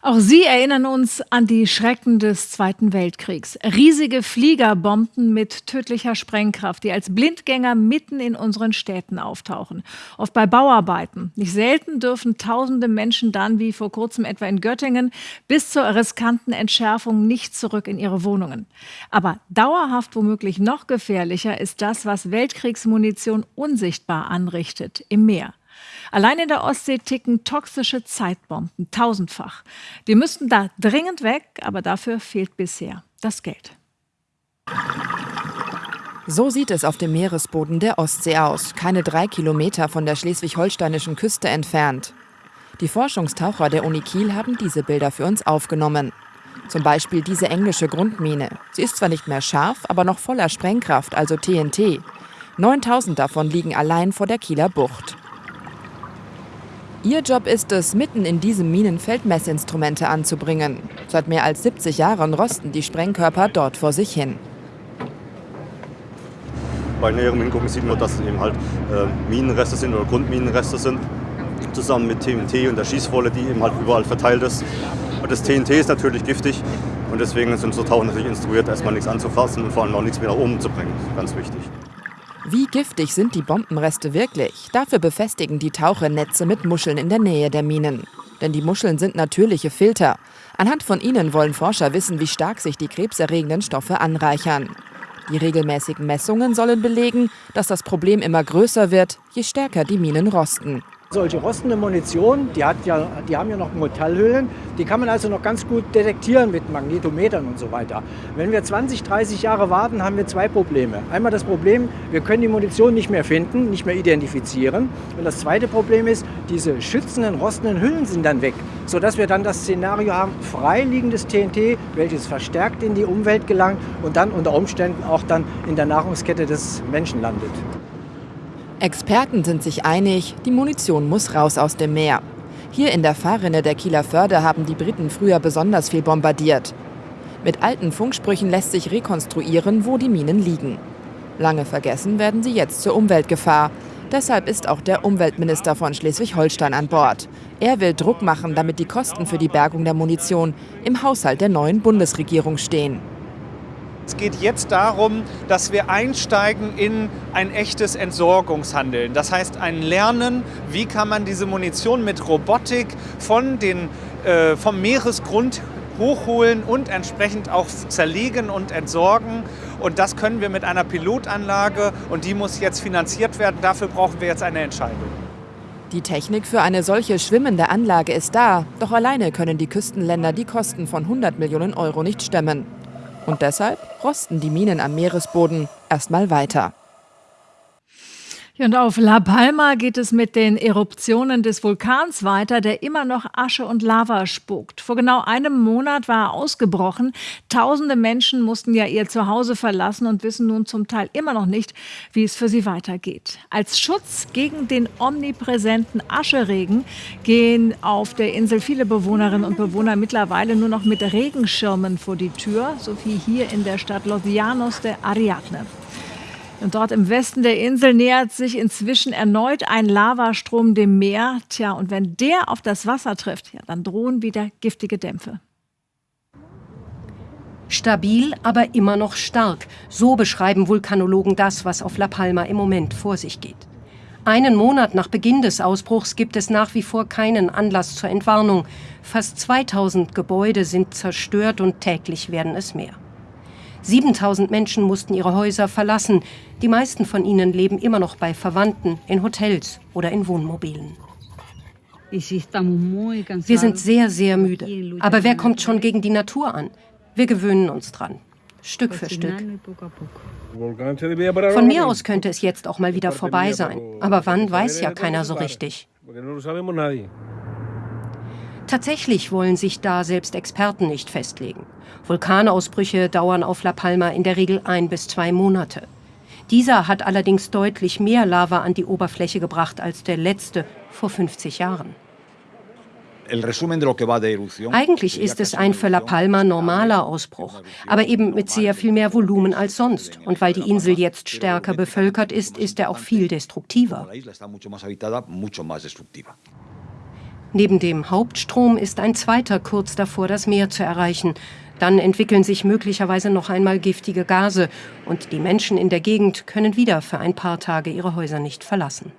Auch sie erinnern uns an die Schrecken des Zweiten Weltkriegs. Riesige Fliegerbomben mit tödlicher Sprengkraft, die als Blindgänger mitten in unseren Städten auftauchen. Oft bei Bauarbeiten. Nicht selten dürfen tausende Menschen dann, wie vor kurzem etwa in Göttingen, bis zur riskanten Entschärfung nicht zurück in ihre Wohnungen. Aber dauerhaft womöglich noch gefährlicher ist das, was Weltkriegsmunition unsichtbar anrichtet im Meer. Allein in der Ostsee ticken toxische Zeitbomben tausendfach. Die müssten da dringend weg, aber dafür fehlt bisher das Geld. So sieht es auf dem Meeresboden der Ostsee aus, keine drei Kilometer von der schleswig-holsteinischen Küste entfernt. Die Forschungstaucher der Uni Kiel haben diese Bilder für uns aufgenommen. Zum Beispiel diese englische Grundmine. Sie ist zwar nicht mehr scharf, aber noch voller Sprengkraft, also TNT. 9000 davon liegen allein vor der Kieler Bucht. Ihr Job ist es, mitten in diesem Minenfeld Messinstrumente anzubringen. Seit mehr als 70 Jahren rosten die Sprengkörper dort vor sich hin. Bei näherem Hingucken sieht man, dass es eben halt äh, Minenreste sind oder Grundminenreste sind, zusammen mit TNT und der Schießwolle, die eben halt überall verteilt ist. Und das TNT ist natürlich giftig und deswegen sind so Taucher natürlich instruiert, erstmal nichts anzufassen und vor allem auch nichts mehr nach oben zu bringen. Ganz wichtig. Wie giftig sind die Bombenreste wirklich? Dafür befestigen die Taucher Netze mit Muscheln in der Nähe der Minen. Denn die Muscheln sind natürliche Filter. Anhand von ihnen wollen Forscher wissen, wie stark sich die krebserregenden Stoffe anreichern. Die regelmäßigen Messungen sollen belegen, dass das Problem immer größer wird, je stärker die Minen rosten. Solche rostende Munition, die, hat ja, die haben ja noch Metallhüllen, die kann man also noch ganz gut detektieren mit Magnetometern und so weiter. Wenn wir 20, 30 Jahre warten, haben wir zwei Probleme. Einmal das Problem, wir können die Munition nicht mehr finden, nicht mehr identifizieren. Und das zweite Problem ist, diese schützenden, rostenden Hüllen sind dann weg, sodass wir dann das Szenario haben, freiliegendes TNT, welches verstärkt in die Umwelt gelangt und dann unter Umständen auch dann in der Nahrungskette des Menschen landet. Experten sind sich einig, die Munition muss raus aus dem Meer. Hier in der Fahrrinne der Kieler Förde haben die Briten früher besonders viel bombardiert. Mit alten Funksprüchen lässt sich rekonstruieren, wo die Minen liegen. Lange vergessen werden sie jetzt zur Umweltgefahr. Deshalb ist auch der Umweltminister von Schleswig-Holstein an Bord. Er will Druck machen, damit die Kosten für die Bergung der Munition im Haushalt der neuen Bundesregierung stehen. Es geht jetzt darum, dass wir einsteigen in ein echtes Entsorgungshandeln. Das heißt, ein Lernen, wie kann man diese Munition mit Robotik von den, äh, vom Meeresgrund hochholen und entsprechend auch zerlegen und entsorgen. Und das können wir mit einer Pilotanlage und die muss jetzt finanziert werden. Dafür brauchen wir jetzt eine Entscheidung. Die Technik für eine solche schwimmende Anlage ist da, doch alleine können die Küstenländer die Kosten von 100 Millionen Euro nicht stemmen. Und deshalb rosten die Minen am Meeresboden erstmal weiter. Und auf La Palma geht es mit den Eruptionen des Vulkans weiter, der immer noch Asche und Lava spuckt. Vor genau einem Monat war er ausgebrochen. Tausende Menschen mussten ja ihr Zuhause verlassen und wissen nun zum Teil immer noch nicht, wie es für sie weitergeht. Als Schutz gegen den omnipräsenten Ascheregen gehen auf der Insel viele Bewohnerinnen und Bewohner mittlerweile nur noch mit Regenschirmen vor die Tür, so wie hier in der Stadt Los Llanos de Ariadne. Und dort im Westen der Insel nähert sich inzwischen erneut ein Lavastrom dem Meer. Tja, und wenn der auf das Wasser trifft, ja, dann drohen wieder giftige Dämpfe. Stabil, aber immer noch stark. So beschreiben Vulkanologen das, was auf La Palma im Moment vor sich geht. Einen Monat nach Beginn des Ausbruchs gibt es nach wie vor keinen Anlass zur Entwarnung. Fast 2000 Gebäude sind zerstört und täglich werden es mehr. 7000 Menschen mussten ihre Häuser verlassen. Die meisten von ihnen leben immer noch bei Verwandten, in Hotels oder in Wohnmobilen. Wir sind sehr, sehr müde. Aber wer kommt schon gegen die Natur an? Wir gewöhnen uns dran. Stück für Stück. Von mir aus könnte es jetzt auch mal wieder vorbei sein. Aber wann, weiß ja keiner so richtig. Tatsächlich wollen sich da selbst Experten nicht festlegen. Vulkanausbrüche dauern auf La Palma in der Regel ein bis zwei Monate. Dieser hat allerdings deutlich mehr Lava an die Oberfläche gebracht als der letzte vor 50 Jahren. Eigentlich ist es ein für La Palma normaler Ausbruch, aber eben mit sehr viel mehr Volumen als sonst. Und weil die Insel jetzt stärker bevölkert ist, ist er auch viel destruktiver. Neben dem Hauptstrom ist ein zweiter kurz davor, das Meer zu erreichen. Dann entwickeln sich möglicherweise noch einmal giftige Gase und die Menschen in der Gegend können wieder für ein paar Tage ihre Häuser nicht verlassen.